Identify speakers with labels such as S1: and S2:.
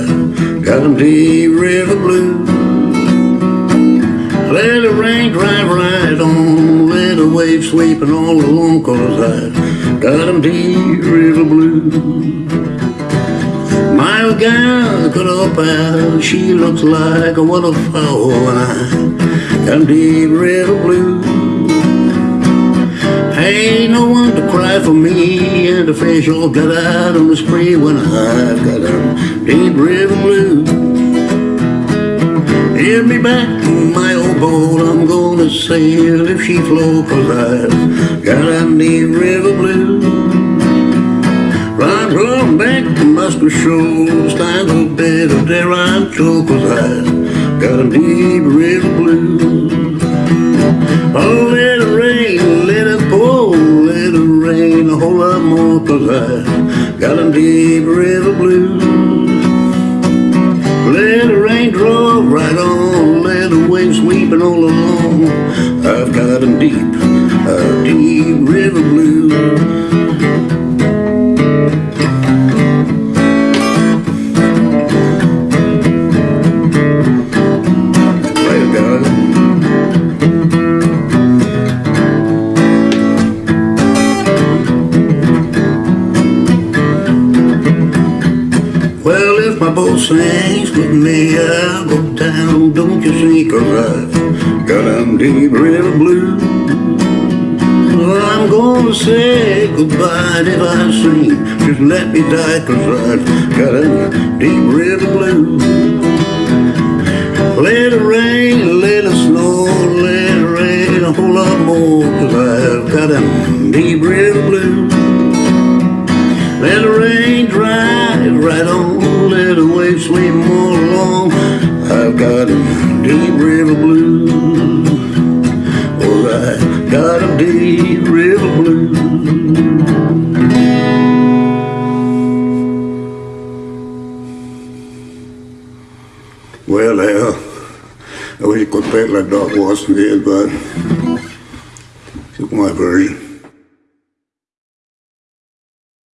S1: them deep river blues. Let the rain drive right on, let the waves sweeping all along, cause I got them deep river blues. My gal could up out, she looks like a waterfall, and I got deep river blues. For me, and the fish all got out on the spree when I've got them deep river blues. Give me back my old boat, I'm gonna sail if she flow, cause I've got them deep river blue. Run, run back to Muscle Shoals, time to bed of there I'm cause I've got them deep river blues. Got deep river blues. Let the rain drop right on, let the waves sweeping all along. I've got them deep, a deep river blues. If my with me, I'll go down, don't you see, cause I've got them deep river blue. Well, I'm gonna say goodbye if I sing, just let me die, cause I've got them deep river blue. Let it rain, let it snow, let it rain a whole lot more, cause I've got them deep river blues. Let the rain dry right on, deep river blues. Oh, I got a deep river blues. Well, uh, I wish I could play it like Doc Watson did, but it's my version.